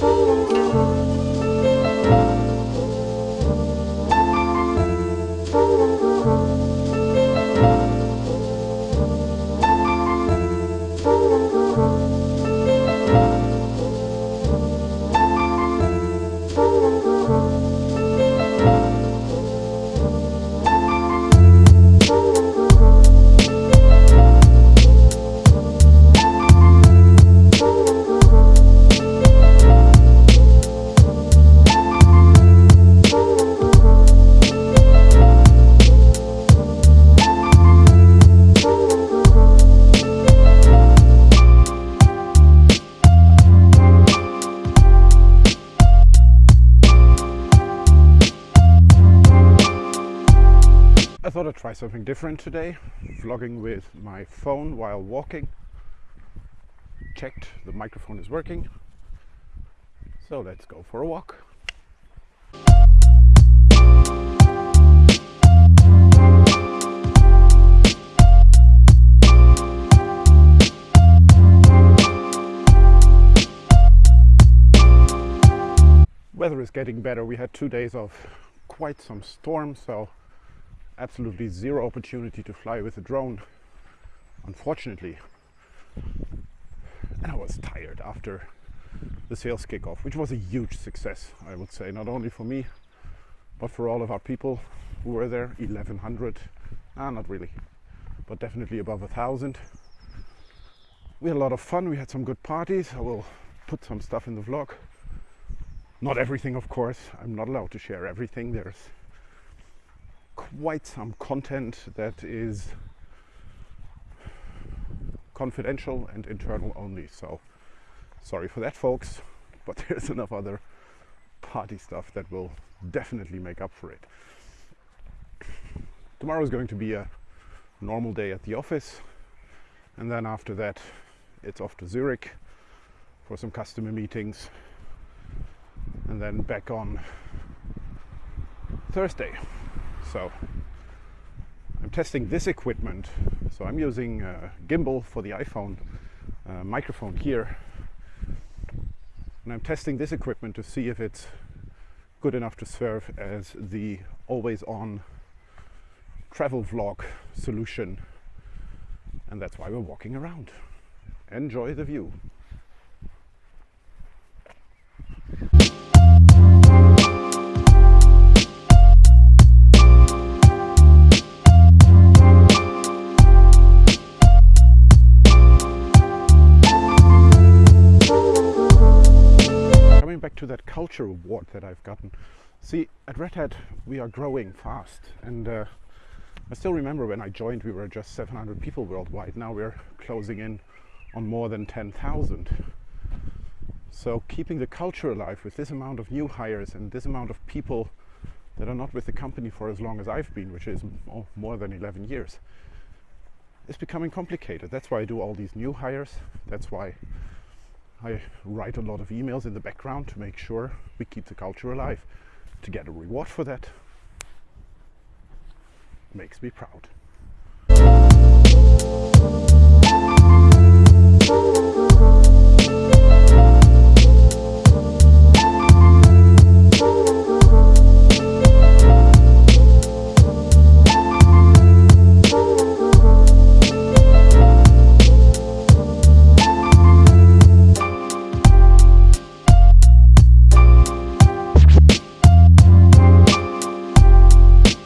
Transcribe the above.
I thought I'd try something different today, vlogging with my phone while walking. Checked the microphone is working. So let's go for a walk. Weather is getting better. We had two days of quite some storm, so absolutely zero opportunity to fly with a drone, unfortunately. And I was tired after the sales kickoff, which was a huge success, I would say, not only for me, but for all of our people who were there 1100 ah not really but definitely above a thousand. We had a lot of fun we had some good parties. I will put some stuff in the vlog. Not everything of course. I'm not allowed to share everything. There's quite some content that is confidential and internal only so sorry for that folks but there's enough other party stuff that will definitely make up for it. Tomorrow is going to be a normal day at the office and then after that it's off to Zurich for some customer meetings and then back on Thursday so I'm testing this equipment. So I'm using a gimbal for the iPhone uh, microphone here. And I'm testing this equipment to see if it's good enough to serve as the always on travel vlog solution. And that's why we're walking around. Enjoy the view. That culture award that I've gotten. See, at Red Hat, we are growing fast. And uh, I still remember when I joined, we were just 700 people worldwide. Now we're closing in on more than 10,000. So keeping the culture alive with this amount of new hires and this amount of people that are not with the company for as long as I've been, which is more than 11 years, is becoming complicated. That's why I do all these new hires. That's why I write a lot of emails in the background to make sure we keep the culture alive. To get a reward for that makes me proud.